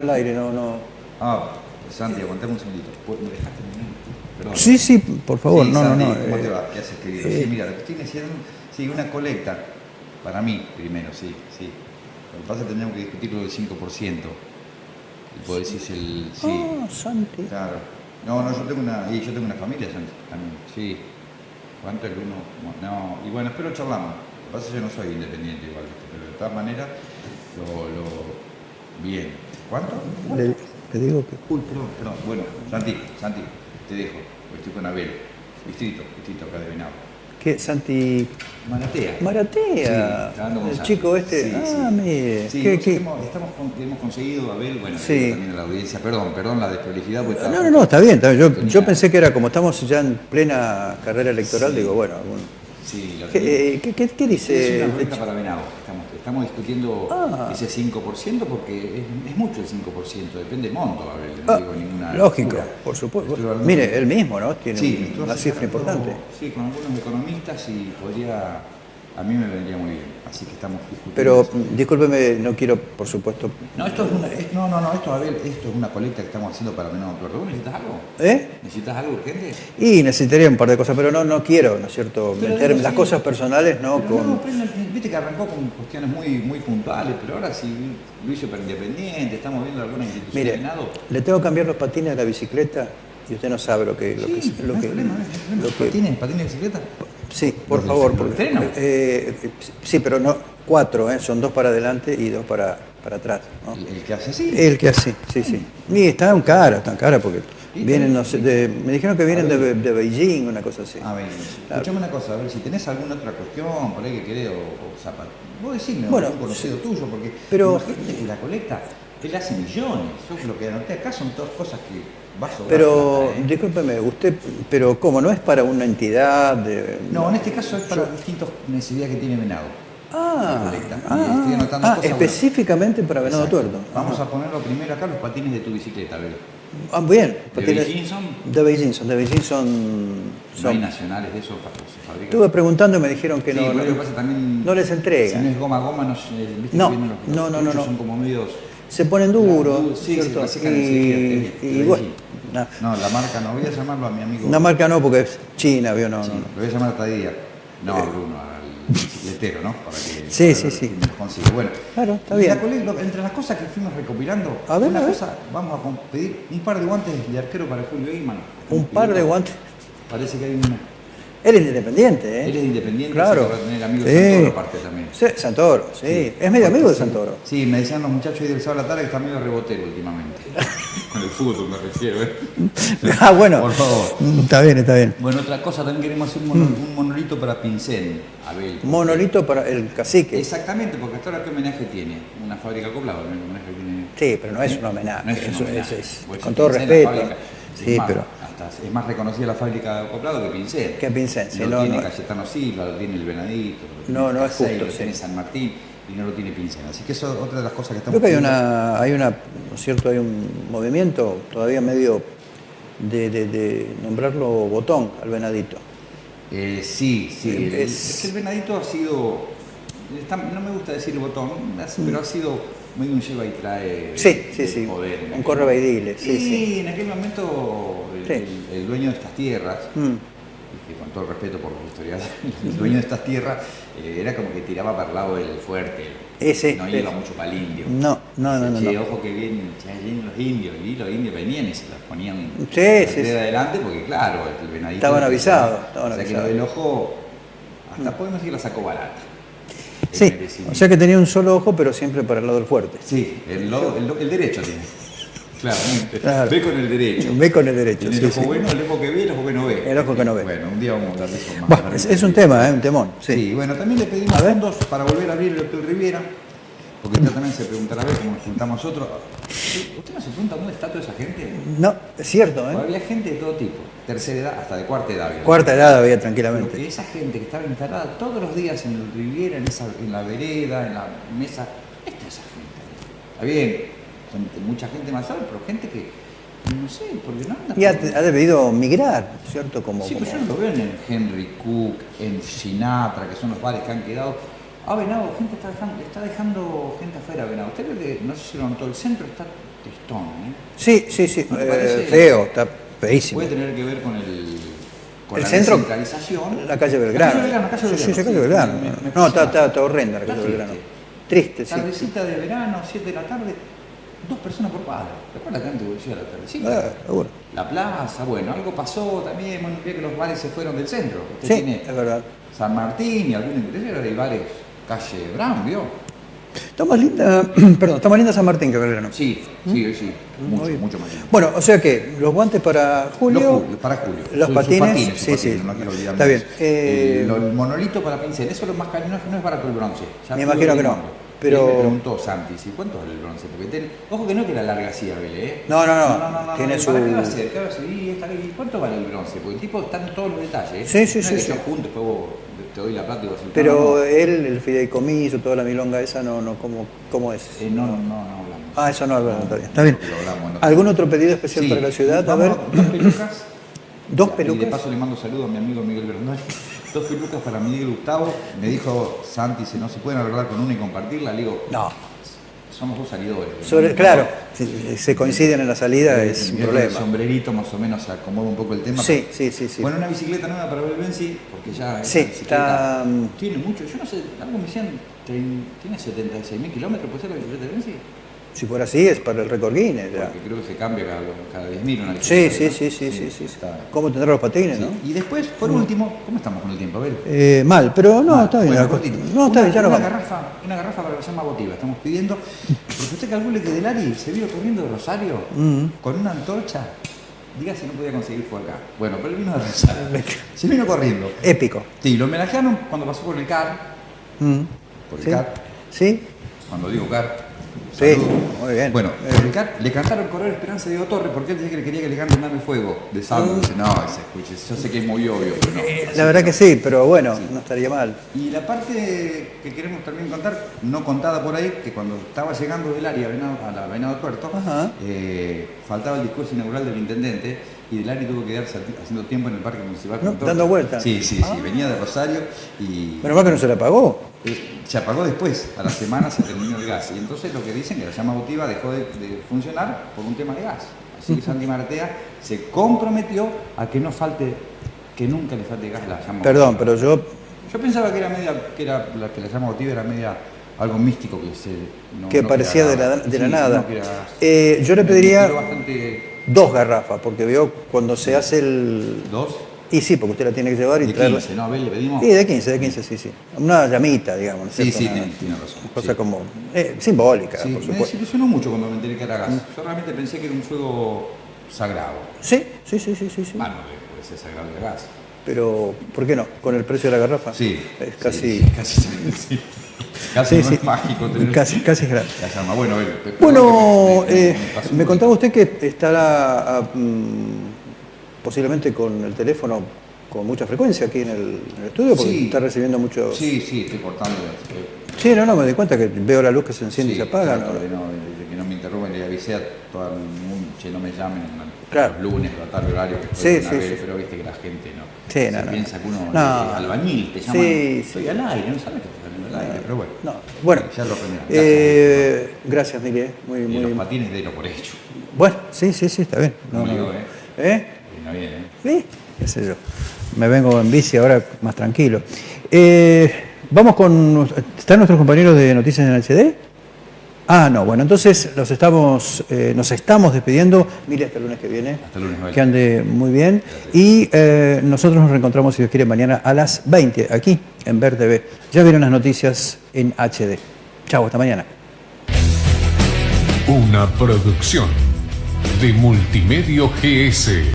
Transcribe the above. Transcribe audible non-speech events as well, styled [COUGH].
al aire, no, no. Ah, Santi, aguantame un segundito. ¿Me dejaste terminar? Perdón. Sí, sí, por favor, Sí, no, Santi, no, no. ¿Cómo eh, te va? ¿Qué haces, querido? eh, sí, mira, lo que estoy diciendo, sí, una colecta, para mí primero, sí, sí. Lo que pasa es que tendríamos que discutir lo del 5%. Y vos decís el... Sí, Ah, Santi. claro. No, no, yo tengo una, y yo tengo una familia Santi, también, sí. ¿Cuánto es el uno? No, y bueno, espero charlamos. Lo que pasa es que yo no soy independiente igual, pero de todas maneras, lo, lo... Bien. ¿Cuánto? Le, le digo que. Uy, perdón, perdón. Bueno, Santi, Santi, te dejo. Estoy con Abel. Distrito, distrito acá de Venado. ¿Qué? Santi Maratea. Maratea. Sí, el Santi. chico este. Sí, ah, sí. mire. Sí, ¿Qué- nosotros qué? Hemos, estamos con- hemos conseguido, Abel, bueno, también a la audiencia, perdón, perdón la desprolijidad. porque No, no, no, está bien. está bien. Yo, yo pensé que era como estamos ya en plena carrera electoral, digo, bueno, algún- Sí, lo ¿Qué, eh, qué- qué- qué Es dice? una cuenta para Venado. Estamos, estamos discutiendo Ah. ese 5% porque es, es mucho el 5%, depende del monto, no Ah, digo ninguna. lógico, locura. por supuesto. Hablando Mire, él mismo, ¿no? Tiene Sí, una cifra importante. Sí, con algunos economistas y podría, a mí me vendría muy bien. Así que estamos discutiendo. Pero eso. discúlpeme, no quiero, por supuesto. No, esto es una, es- no, no, no, esto, Abel, esto es una colecta que estamos haciendo para menos. ¿Vos necesitas algo? ¿Eh? ¿Necesitas algo urgente? Y necesitaría un par de cosas, pero no, no quiero, ¿no es cierto? Pero Meter digo, las sí. cosas personales, ¿no? Pero Con... no, pero no, viste que arrancó con cuestiones muy, muy puntuales, pero ahora sí lo hizo para independiente, estamos viendo alguna institución Mire, le tengo que cambiar los patines de la bicicleta y usted no sabe lo que... Lo Sí, que, no problema. lo que- ¿Patines? ¿Patines de bicicleta? Sí, por ¿Los del- favor. porque- eh, sí, pero no cuatro, ¿eh? son dos para adelante y dos para, para atrás. ¿no? El, que hace así. El que así, sí, sí. Y están caras, están caras porque ¿Y vienen, no sé, de- me dijeron que vienen de, Beijing, una cosa así. A ver, escuchame una cosa, a ver si tenés alguna otra cuestión por ahí que querés o, o zapato. Vos decime, Bueno, un conocido tuyo, porque pero- imagínate que la colecta, él hace millones. Yo lo que anoté acá son todas cosas que vas a sobrar Pero, plata, ¿eh? discúlpeme, usted, pero ¿cómo? ¿No es para una entidad de...? No, en este caso es para distintas necesidades que tiene Venado. Ah, ah, estoy anotando ah, cosas, específicamente para Venado Exacto. Tuerto. Vamos Ajá. a ponerlo primero acá, los patines de tu bicicleta, a ver. Ah, bien. ¿De patines- Beijing son? De Beijing son, de Beijing son... No hay son- nacionales de esos fa- se fabrican. Estuve preguntando y me dijeron que Sí, no, no, lo que pasa también. no les entregan. Si no es goma goma, no viste No, que los, no, no, no, no. son como medios. Se ponen duros, sí, ¿cierto? secan y, bueno, no. No, la marca no, voy a llamarlo a mi amigo. una marca no porque es China, ¿vio? No, Sí, no. Lo voy a llamar hasta día. No, Bruno, al bicicletero, ¿no? Para que Sí, para sí, sí. consigue. Bueno, Claro, está bien. la entre las cosas que fuimos recopilando, A ver, una a ver. cosa, vamos a pedir un par de guantes de arquero para Julio Eyman. Un par de guantes. Parece que hay una. Él es independiente, ¿eh? Él es independiente, Claro. va a tener amigos Sí. Santoro aparte también. Sí, Santoro, sí. Es medio amigo de Santoro. Sí, me decían los muchachos ahí del sábado a la tarde que está medio rebotero últimamente. [LAUGHS] Con el fútbol me refiero, ¿eh? [LAUGHS] ah, bueno. Por favor. Está bien, está bien. Bueno, otra cosa, también queremos hacer un, mono- un monolito para Abel. Monolito para el cacique. Exactamente, porque hasta ahora qué homenaje tiene. Una fábrica acoplada, el homenaje que tiene. Sí, pero no es un homenaje. No es un homenaje. es- es- Pues con todo respeto. Fábrica, es Sí, más, pero hasta es más reconocida la fábrica de acoplado que Pincel. Que Pincel, sí, lo no, tiene no. Cayetano Silva, lo tiene el Venadito, lo No, tiene no es Casey, justo, lo sí. tiene San Martín y no lo tiene Pincel. Así que eso es otra de las cosas que estamos creo que hay una, hay una, ¿no es cierto? Hay un movimiento todavía medio de, de- de nombrarlo botón al venadito. Eh, sí, sí. Eh, el- es- es que el venadito ha sido. está- no me gusta decir botón, pero ha sido medio un lleva y trae. Sí, sí, sí, poder en un baidile, sí, Y sí. en aquel momento el, Sí. el- el dueño de estas tierras, Mm. que con todo el respeto por los historiadores, [LAUGHS] el dueño de estas tierras eh, era como que tiraba para el lado del fuerte. Ese, no iba mucho para el indio. No, no, no, no, Che, no. ojo que vienen, vienen los indios. Y los indios venían y se las ponían Sí, de adelante porque, claro, el venadito. Estaban avisados, estaban o sea que lo del ojo, hasta podemos decir la sacó barata. El Sí, o sea que tenía un solo ojo, pero siempre para el lado del fuerte. Sí, el, lo- el, el derecho tiene. Claramente. Claro. Ve con el derecho. Ve con el derecho. Tiene sí, el ojo sí. bueno, el ojo que ve, el ojo que no ve. El ojo que no ve. Bueno, un día vamos a hablar de eso más. Bueno, es, es un tema, ¿eh? un temón. Sí. Sí. bueno, también le pedimos A fondos para volver a abrir el Hotel Riviera, porque usted también se preguntará a ver cómo nos juntamos nosotros. ¿Usted no se pregunta dónde está toda esa gente? No, es cierto, Porque ¿eh? Había gente de todo tipo, tercera edad, hasta de cuarta edad. había. Cuarta edad había tranquilamente. que esa gente que estaba instalada todos los días en el Riviera, en, esa, en la vereda, en la mesa, esta es esa gente. Está bien, gente- mucha gente mayor, pero gente que, no sé, porque no anda Y ha, ha debido migrar, ¿cierto? Como, Sí, como- pero yo no lo veo en el Henry Cook, en Sinatra, que son los bares que han quedado. Ah, Venado, gente está dejando, está dejando gente afuera, Venado. Usted que, no sé si lo notó, el centro está tristón, ¿eh? Sí, sí, sí. ¿No eh, feo, está feísimo. Puede tener que ver con el con El la centro, descentralización. la calle Belgrano. La calle Belgrano, calle Sí, sí, calle Belgrano. me- me- me no, está, está, está horrenda la calle Belgrano. triste. Sí. Tardecita de verano, 7 de la tarde, dos personas por cuadra. ¿Recuerdas que antes volvía la tardecita? Ah. La plaza, bueno, algo pasó también, bueno, que los bares se fueron del centro. Usted Sí, tiene es verdad. San Martín y algún interés, ahora hay bares calle Brown, ¿vio? Está más linda, [CLEARS THROAT] perdón, está más linda San Martín que Belgrano. Sí, sí, sí, mucho, Muy bien. mucho más lindo. Bueno, o sea que los guantes para Julio. Los Julio, para Julio. Los patines, sí, patines, sí. no quiero olvidarme Está bien. eso. Eh, El, el monolito para pincel, eso es lo más caro, no es, no es barato el bronce. Ya Me imagino que no, pero- me preguntó Santi, ¿sí, ¿cuánto vale el bronce? Porque ten- ojo que no que la larga Abel, ¿eh? No, no, no. Tiene ¿y su- ¿Para qué va a ser? ¿Qué va a? Y ¿y ¿Cuánto vale el bronce? Porque el tipo está en todos los detalles. Sí, sí, no sí, Es que sí. yo junto, después vos te doy la plata y vos Pero él, el fideicomiso, toda la milonga esa, no, no, ¿cómo, cómo es? eh, no, no, no, no hablamos. Ah, eso no, Alberto, está bien. Está bien. Hablamos. ¿Algún otro pedido especial Sí. para la ciudad? A ver, Dos pelucas. [CLEARS THROAT] dos Y de pelucas. paso le mando saludos a mi amigo Miguel Bernal. [LAUGHS] Dos pelucas para Miguel Gustavo. Me dijo Santi, si no se pueden arreglar con una y compartirla. Le digo, No. Somos dos salidores. Sobre, claro, si se coinciden en la salida Eh, es un con El problema. sombrerito más o menos acomoda un poco el tema. Sí, sí, sí, sí. Bueno, una bicicleta nueva para Belbenzi, porque ya Sí, está, mm, tiene mucho. Yo no sé, algo me decían, tiene 76 mil kilómetros, ¿puede ser la bicicleta de Belbenzi? Si fuera así, es para el récord Guinness. ya. Porque creo que se cambia cada, cada 10 mil una Sí, sí, sí, sí, sí, sí. ¿Cómo tendrá los patines, no? Y después, por último, ¿cómo estamos con el tiempo, Abel? Eh, mal, pero no, está bien. bueno, la no, está Una- bien, ya una garrafa, una garrafa para que se llama votiva. Estamos pidiendo. Porque usted calcule que Delari se vino corriendo de Rosario Mm. con una antorcha. Diga si no podía conseguir fue acá. Bueno, pero él vino de Rosario. se vino corriendo. Épico. Sí, lo homenajearon cuando pasó por el CAR. Mm. Por el. CAR. ¿Sí? Cuando digo CAR. Sí, muy bien. Bueno, Eh. le cantaron Correr Esperanza de Diego Torre porque él decía que le quería que le canten Dame Fuego de Salvo. Dice, no, ese, escuche, yo sé que es muy obvio, pero no. Eh, La verdad no. que sí, pero bueno, no estaría mal. Y la parte que queremos también contar, no contada por ahí, que cuando estaba llegando del área a la Venado Tuerto, eh, faltaba el discurso inaugural del intendente y Delari tuvo que quedarse haciendo tiempo en el Parque Municipal. No, dando vueltas. Sí, sí, sí, Ah. venía de Rosario y Menos mal que no se la pagó. Eh, se apagó después, a la semana se terminó el gas. Y entonces lo que dicen que la llama votiva dejó de, de funcionar por un tema de gas. Así que Santi Martea se comprometió a que no falte, que nunca le falte gas a la llama Perdón, votiva. pero yo Yo pensaba que era media, que era la que la llama votiva era media algo místico que se no- que no parecía de la, de la Sí, nada. no. Eh, yo le pediría bastante dos garrafas, porque veo cuando se hace el... dos Y sí, porque usted la tiene que llevar y de traerla. 15, ¿no? A ver, le pedimos. Sí, de 15, de 15, sí, sí. Una llamita, digamos. ¿no Sí, sí, Una- tiene, tiene razón. Cosa sí. como eh, simbólica, Sí, por me supuesto. desilusionó mucho cuando me enteré que era gas. Yo realmente pensé que era un fuego sagrado. Sí, sí, sí, sí, sí, sí. Ah, no, puede ser sagrado el gas. Pero, ¿por qué no? Con el precio de la garrafa. Sí. Es sí, casi... casi, [LAUGHS] sí. Casi Sí, no sí. es mágico tener Casi, casi es grande. la llama. Bueno, a Bueno, perdón que me- me- eh, me me contaba usted que estará ah, mm, posiblemente con el teléfono con mucha frecuencia aquí en el, en el estudio, porque Sí. está recibiendo muchos... Sí, sí, estoy cortando. eh, Sí, no, no, me di cuenta que veo la luz que se enciende sí, y se apaga. trato ¿no? no, que no me interrumpan, le avisé a todo el mundo, che, no me llamen Claro. los lunes, a tal horario, que Sí, sí, sí. pero viste que la gente no. Sí, se no, no, piensa que uno no. es albañil, te llaman, Sí, estoy sí. al aire, no sabes que estoy saliendo al aire, pero bueno. No, bueno, Ya lo aprenderán. eh, gracias, Mili, eh, muy, Y muy... los patines de lo por hecho. Bueno, sí, sí, sí, está bien. No, no, digo, no. ¿eh? ¿Eh? Bien, ¿eh? Sí, qué sé yo. Me vengo en bici ahora más tranquilo. Eh, vamos con... ¿Están nuestros compañeros de Noticias en HD? Ah, no, bueno, entonces los estamos, eh, nos estamos despidiendo. Mire, hasta el lunes que viene. Hasta el lunes, Abel. Que ande muy bien. Y eh, nosotros nos reencontramos, si Dios quiere, mañana a las 20, aquí en Ver TV. Ya vieron las noticias en HD. Chau, hasta mañana. Una producción de Multimedio GS.